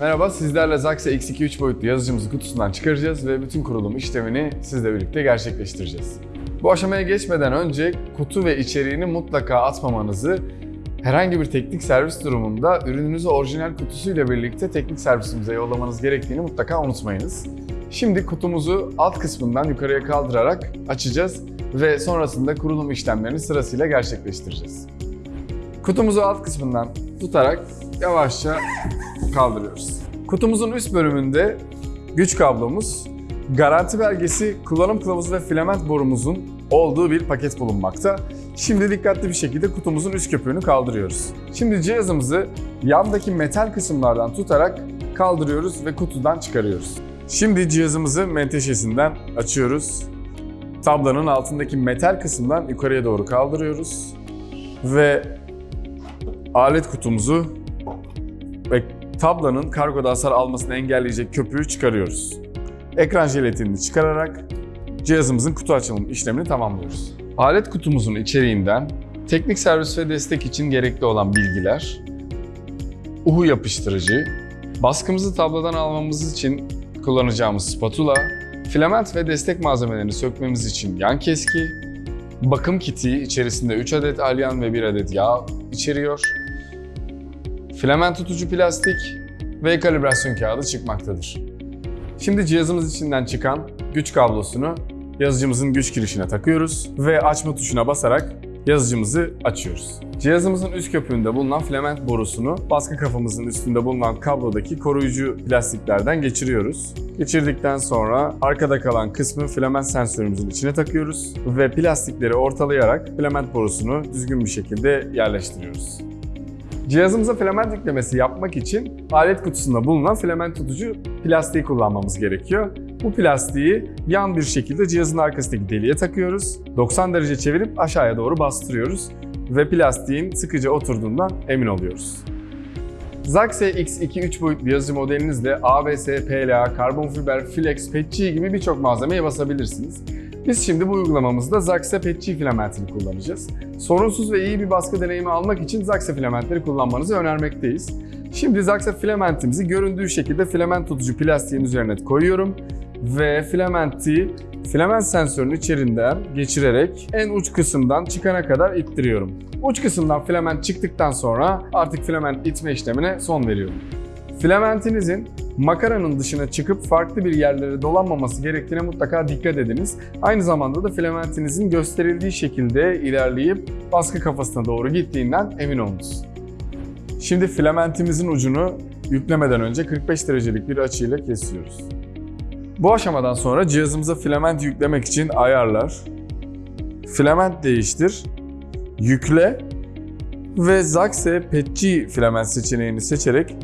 Merhaba, sizlerle Zaxa X2 3 boyutlu yazıcımızı kutusundan çıkaracağız ve bütün kurulum işlemini sizle birlikte gerçekleştireceğiz. Bu aşamaya geçmeden önce kutu ve içeriğini mutlaka atmamanızı, herhangi bir teknik servis durumunda ürününüzü orijinal kutusuyla birlikte teknik servisimize yollamanız gerektiğini mutlaka unutmayınız. Şimdi kutumuzu alt kısmından yukarıya kaldırarak açacağız ve sonrasında kurulum işlemlerini sırasıyla gerçekleştireceğiz. Kutumuzu alt kısmından tutarak yavaşça kaldırıyoruz. Kutumuzun üst bölümünde güç kablomuz, garanti belgesi, kullanım kılavuzu ve filament borumuzun olduğu bir paket bulunmakta. Şimdi dikkatli bir şekilde kutumuzun üst köpüğünü kaldırıyoruz. Şimdi cihazımızı yandaki metal kısımlardan tutarak kaldırıyoruz ve kutudan çıkarıyoruz. Şimdi cihazımızı menteşesinden açıyoruz. Tablanın altındaki metal kısımdan yukarıya doğru kaldırıyoruz. Ve alet kutumuzu ve tablanın kargoda hasar almasını engelleyecek köpüğü çıkarıyoruz. Ekran jelatini çıkararak cihazımızın kutu açılım işlemini tamamlıyoruz. Alet kutumuzun içeriğinden teknik servis ve destek için gerekli olan bilgiler, uhu yapıştırıcı, baskımızı tabladan almamız için kullanacağımız spatula, filament ve destek malzemelerini sökmemiz için yan keski, bakım kiti içerisinde 3 adet alyan ve 1 adet yağ içeriyor, filament tutucu plastik ve kalibrasyon kağıdı çıkmaktadır. Şimdi cihazımız içinden çıkan güç kablosunu yazıcımızın güç girişine takıyoruz ve açma tuşuna basarak yazıcımızı açıyoruz. Cihazımızın üst köpüğünde bulunan filament borusunu baskı kafamızın üstünde bulunan kablodaki koruyucu plastiklerden geçiriyoruz. Geçirdikten sonra arkada kalan kısmı filament sensörümüzün içine takıyoruz ve plastikleri ortalayarak filament borusunu düzgün bir şekilde yerleştiriyoruz. Cihazımıza filament yüklemesi yapmak için alet kutusunda bulunan filament tutucu plastiği kullanmamız gerekiyor. Bu plastiği yan bir şekilde cihazın arkasındaki deliğe takıyoruz. 90 derece çevirip aşağıya doğru bastırıyoruz ve plastiğin sıkıca oturduğundan emin oluyoruz. Zaxe X2 3 boyutlu yazıcı modelinizle ABS, PLA, karbon fiber, flex, PETG gibi birçok malzemeye basabilirsiniz. Biz şimdi bu uygulamamızda Zaxe PETG filamentini kullanacağız. Sorunsuz ve iyi bir baskı deneyimi almak için Zaxe filamentleri kullanmanızı önermekteyiz. Şimdi Zaxe filamentimizi göründüğü şekilde filament tutucu plastiğin üzerine koyuyorum ve filamenti filament sensörünün içerinden geçirerek en uç kısımdan çıkana kadar ittiriyorum. Uç kısımdan filament çıktıktan sonra artık filament itme işlemine son veriyorum. Filamentinizin makaranın dışına çıkıp farklı bir yerlere dolanmaması gerektiğine mutlaka dikkat ediniz. Aynı zamanda da filamentinizin gösterildiği şekilde ilerleyip baskı kafasına doğru gittiğinden emin olunuz. Şimdi filamentimizin ucunu yüklemeden önce 45 derecelik bir açıyla kesiyoruz. Bu aşamadan sonra cihazımıza filament yüklemek için ayarlar, filament değiştir, yükle ve Zaxe PETG filament seçeneğini seçerek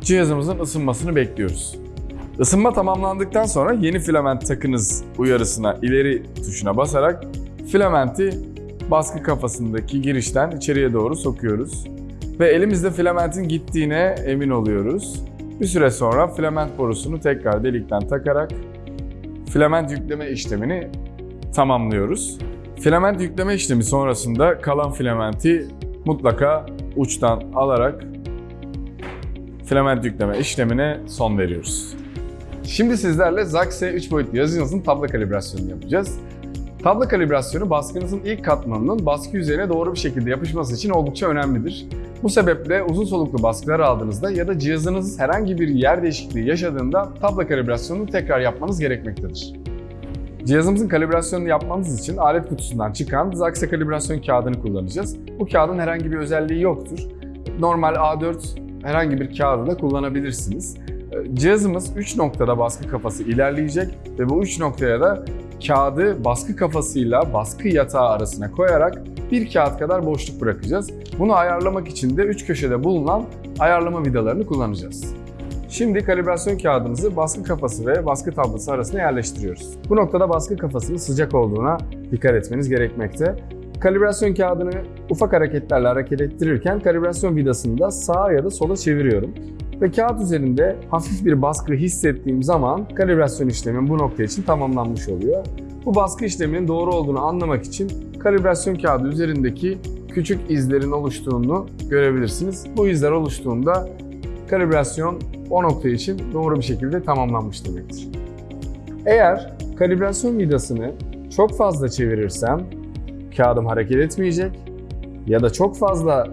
cihazımızın ısınmasını bekliyoruz. Isınma tamamlandıktan sonra yeni filament takınız uyarısına ileri tuşuna basarak filamenti baskı kafasındaki girişten içeriye doğru sokuyoruz. Ve elimizde filamentin gittiğine emin oluyoruz. Bir süre sonra filament borusunu tekrar delikten takarak filament yükleme işlemini tamamlıyoruz. Filament yükleme işlemi sonrasında kalan filamenti mutlaka uçtan alarak filament yükleme işlemine son veriyoruz. Şimdi sizlerle Zaxe 3 boyutlu yazıcınızın tablo kalibrasyonunu yapacağız. Tablo kalibrasyonu baskınızın ilk katmanının baskı yüzeyine doğru bir şekilde yapışması için oldukça önemlidir. Bu sebeple uzun soluklu baskılar aldığınızda ya da cihazınız herhangi bir yer değişikliği yaşadığında tablo kalibrasyonunu tekrar yapmanız gerekmektedir. Cihazımızın kalibrasyonunu yapmamız için alet kutusundan çıkan Zaxe kalibrasyon kağıdını kullanacağız. Bu kağıdın herhangi bir özelliği yoktur. Normal A4 herhangi bir kağıdı da kullanabilirsiniz. Cihazımız 3 noktada baskı kafası ilerleyecek ve bu 3 noktaya da kağıdı baskı kafasıyla baskı yatağı arasına koyarak bir kağıt kadar boşluk bırakacağız. Bunu ayarlamak için de 3 köşede bulunan ayarlama vidalarını kullanacağız. Şimdi kalibrasyon kağıdımızı baskı kafası ve baskı tablosu arasına yerleştiriyoruz. Bu noktada baskı kafasının sıcak olduğuna dikkat etmeniz gerekmekte. Kalibrasyon kağıdını ufak hareketlerle hareket ettirirken kalibrasyon vidasını da sağa ya da sola çeviriyorum. Ve kağıt üzerinde hafif bir baskı hissettiğim zaman kalibrasyon işlemim bu nokta için tamamlanmış oluyor. Bu baskı işleminin doğru olduğunu anlamak için kalibrasyon kağıdı üzerindeki küçük izlerin oluştuğunu görebilirsiniz. Bu izler oluştuğunda kalibrasyon o nokta için doğru bir şekilde tamamlanmış demektir. Eğer kalibrasyon vidasını çok fazla çevirirsem kağıdım hareket etmeyecek ya da çok fazla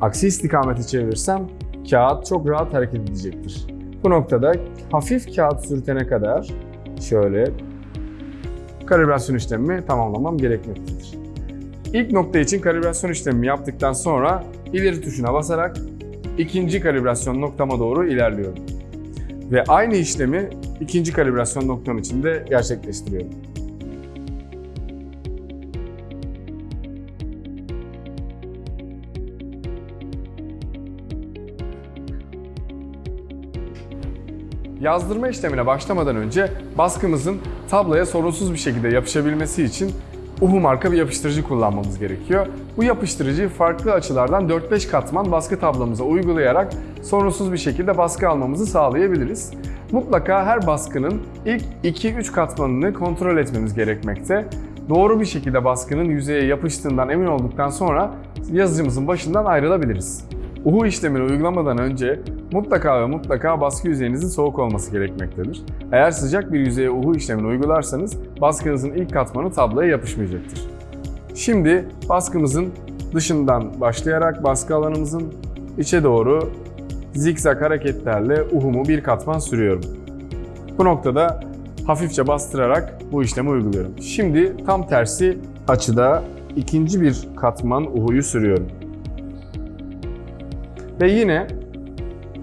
aksi istikameti çevirirsem kağıt çok rahat hareket edecektir. Bu noktada hafif kağıt sürtene kadar şöyle kalibrasyon işlemimi tamamlamam gerekmektedir. İlk nokta için kalibrasyon işlemimi yaptıktan sonra ileri tuşuna basarak ikinci kalibrasyon noktama doğru ilerliyorum. Ve aynı işlemi ikinci kalibrasyon noktam için de gerçekleştiriyorum. Yazdırma işlemine başlamadan önce baskımızın tabloya sorunsuz bir şekilde yapışabilmesi için UHU marka bir yapıştırıcı kullanmamız gerekiyor. Bu yapıştırıcıyı farklı açılardan 4-5 katman baskı tablomuza uygulayarak sorunsuz bir şekilde baskı almamızı sağlayabiliriz. Mutlaka her baskının ilk 2-3 katmanını kontrol etmemiz gerekmekte. Doğru bir şekilde baskının yüzeye yapıştığından emin olduktan sonra yazıcımızın başından ayrılabiliriz. UHU işlemini uygulamadan önce mutlaka ve mutlaka baskı yüzeyinizin soğuk olması gerekmektedir. Eğer sıcak bir yüzeye UHU işlemini uygularsanız baskınızın ilk katmanı tabloya yapışmayacaktır. Şimdi baskımızın dışından başlayarak baskı alanımızın içe doğru zikzak hareketlerle uhumu bir katman sürüyorum. Bu noktada hafifçe bastırarak bu işlemi uyguluyorum. Şimdi tam tersi açıda ikinci bir katman uhuyu sürüyorum. Ve yine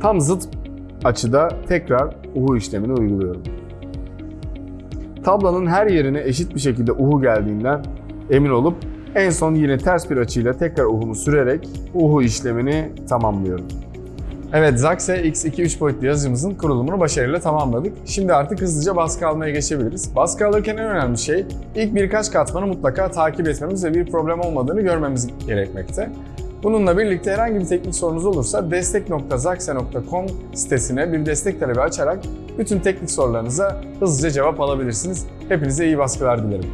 tam zıt açıda tekrar uhu işlemini uyguluyorum. Tablanın her yerine eşit bir şekilde uhu geldiğinden emin olup en son yine ters bir açıyla tekrar uhumu sürerek uhu işlemini tamamlıyorum. Evet, Zaxe X2 3 boyutlu yazıcımızın kurulumunu başarıyla tamamladık. Şimdi artık hızlıca baskı almaya geçebiliriz. Baskı alırken en önemli şey ilk birkaç katmanı mutlaka takip etmemiz ve bir problem olmadığını görmemiz gerekmekte. Bununla birlikte herhangi bir teknik sorunuz olursa destek.zaxe.com sitesine bir destek talebi açarak bütün teknik sorularınıza hızlıca cevap alabilirsiniz. Hepinize iyi baskılar dilerim.